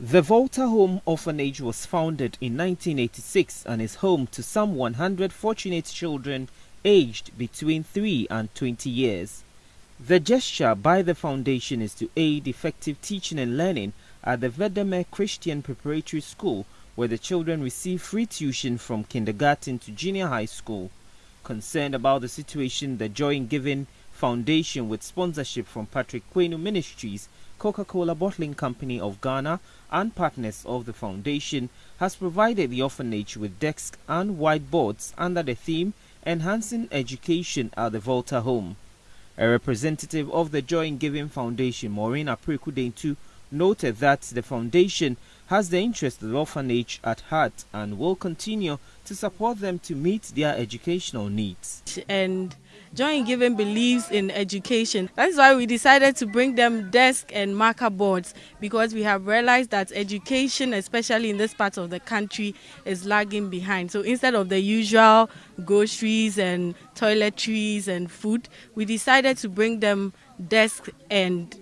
The Volta Home Orphanage was founded in 1986 and is home to some 100 fortunate children aged between 3 and 20 years. The gesture by the foundation is to aid effective teaching and learning at the Vedeme Christian Preparatory School where the children receive free tuition from kindergarten to junior high school. Concerned about the situation, the Joy in Giving Foundation with sponsorship from Patrick Quenu Ministries Coca-Cola Bottling Company of Ghana and partners of the foundation has provided the orphanage with desks and whiteboards under the theme Enhancing Education at the Volta Home. A representative of the Joy in Giving Foundation, Maureen Aprekudentu, noted that the foundation has the interest of the orphanage at heart and will continue to support them to meet their educational needs. And Joy in Giving believes in education. That's why we decided to bring them desk and marker boards because we have realized that education, especially in this part of the country, is lagging behind. So instead of the usual groceries and toiletries and food, we decided to bring them desk and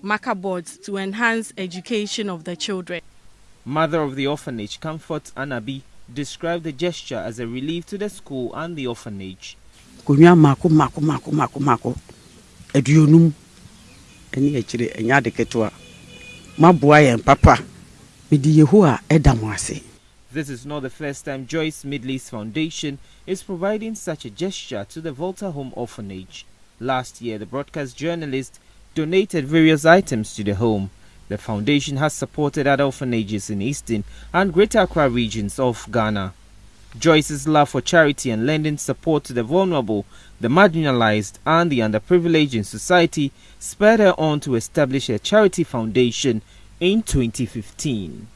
marker boards to enhance education of the children. Mother of the orphanage, Comfort Anabi, described the gesture as a relief to the school and the orphanage. Papa ase This is not the first time Joyce Midley's Foundation is providing such a gesture to the Volta Home Orphanage. Last year, the broadcast journalist donated various items to the home. The foundation has supported other orphanages in eastern and greater Accra regions of Ghana. Joyce's love for charity and lending support to the vulnerable, the marginalized, and the underprivileged in society spurred her on to establish a charity foundation in 2015.